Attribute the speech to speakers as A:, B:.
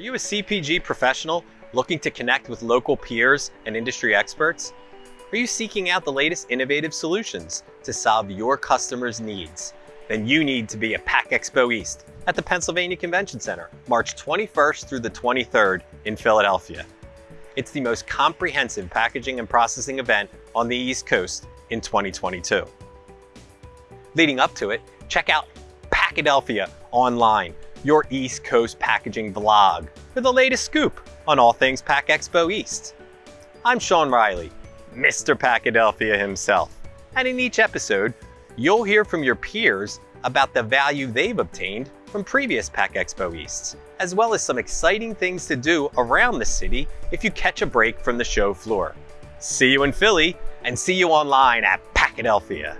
A: Are you a CPG professional looking to connect with local peers and industry experts? Are you seeking out the latest innovative solutions to solve your customers' needs? Then you need to be at PACK EXPO East at the Pennsylvania Convention Center, March 21st through the 23rd in Philadelphia. It's the most comprehensive packaging and processing event on the East Coast in 2022. Leading up to it, check out Packadelphia online your East Coast packaging vlog for the latest scoop on all things Pack Expo East. I'm Sean Riley, Mr. Packadelphia himself, and in each episode, you'll hear from your peers about the value they've obtained from previous Pack Expo Easts, as well as some exciting things to do around the city if you catch a break from the show floor. See you in Philly, and see you online at Packadelphia.